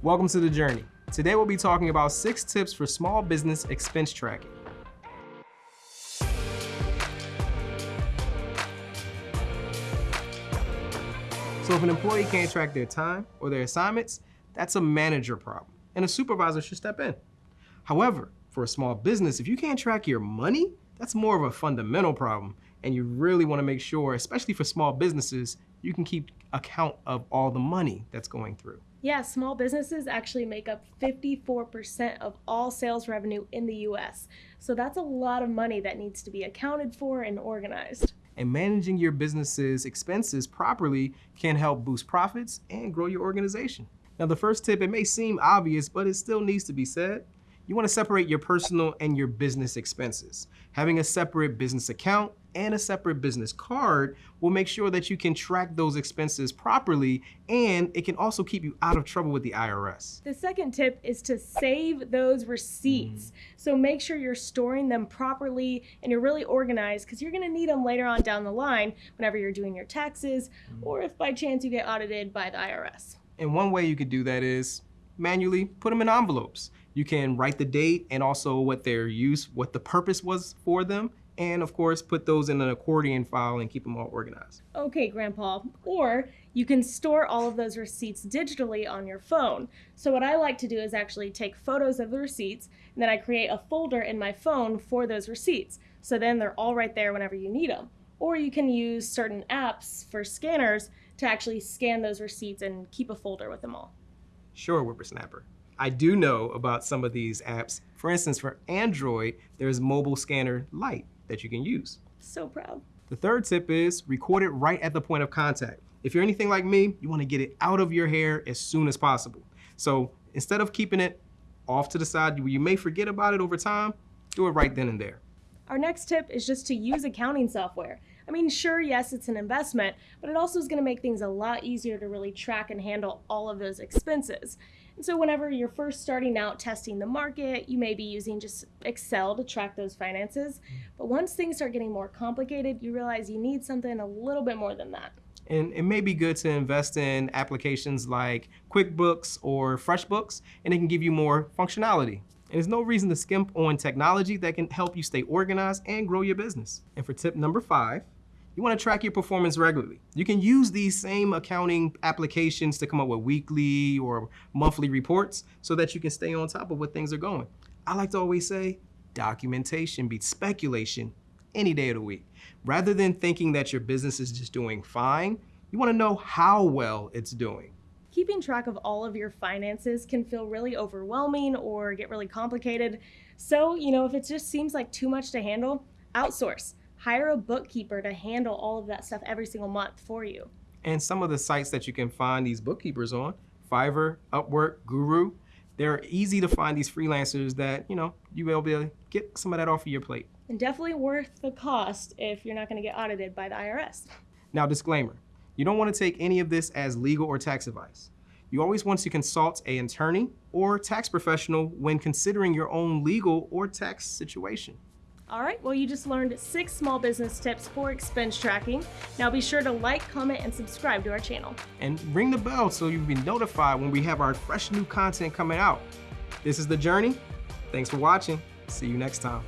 Welcome to The Journey. Today we'll be talking about six tips for small business expense tracking. So if an employee can't track their time or their assignments, that's a manager problem, and a supervisor should step in. However, for a small business, if you can't track your money, that's more of a fundamental problem, and you really wanna make sure, especially for small businesses, you can keep account of all the money that's going through. Yeah, small businesses actually make up 54% of all sales revenue in the US. So that's a lot of money that needs to be accounted for and organized and managing your business's expenses properly can help boost profits and grow your organization. Now, the first tip, it may seem obvious, but it still needs to be said. You wanna separate your personal and your business expenses. Having a separate business account and a separate business card will make sure that you can track those expenses properly and it can also keep you out of trouble with the IRS. The second tip is to save those receipts. Mm. So make sure you're storing them properly and you're really organized because you're gonna need them later on down the line whenever you're doing your taxes mm. or if by chance you get audited by the IRS. And one way you could do that is manually put them in envelopes. You can write the date and also what their use, what the purpose was for them, and of course put those in an accordion file and keep them all organized. Okay, Grandpa. Or you can store all of those receipts digitally on your phone. So what I like to do is actually take photos of the receipts and then I create a folder in my phone for those receipts. So then they're all right there whenever you need them. Or you can use certain apps for scanners to actually scan those receipts and keep a folder with them all. Sure, Whippersnapper. I do know about some of these apps. For instance, for Android, there's Mobile Scanner Lite that you can use. So proud. The third tip is record it right at the point of contact. If you're anything like me, you wanna get it out of your hair as soon as possible. So instead of keeping it off to the side where you may forget about it over time, do it right then and there. Our next tip is just to use accounting software. I mean, sure, yes, it's an investment, but it also is going to make things a lot easier to really track and handle all of those expenses. And so whenever you're first starting out testing the market, you may be using just Excel to track those finances. Mm-hmm. But once things start getting more complicated, you realize you need something a little bit more than that. And it may be good to invest in applications like QuickBooks or FreshBooks, and it can give you more functionality. And there's no reason to skimp on technology that can help you stay organized and grow your business. And for tip number five, you wanna track your performance regularly. You can use these same accounting applications to come up with weekly or monthly reports so that you can stay on top of what things are going. I like to always say, documentation beats speculation any day of the week. Rather than thinking that your business is just doing fine, you wanna know how well it's doing. Keeping track of all of your finances can feel really overwhelming or get really complicated. So, you know, if it just seems like too much to handle, outsource hire a bookkeeper to handle all of that stuff every single month for you. And some of the sites that you can find these bookkeepers on, Fiverr, Upwork, Guru, they're easy to find these freelancers that, you know, you will be able to get some of that off of your plate. And definitely worth the cost if you're not gonna get audited by the IRS. Now, disclaimer, you don't wanna take any of this as legal or tax advice. You always want to consult an attorney or tax professional when considering your own legal or tax situation. All right, well, you just learned six small business tips for expense tracking. Now be sure to like, comment, and subscribe to our channel. And ring the bell so you'll be notified when we have our fresh new content coming out. This is The Journey. Thanks for watching. See you next time.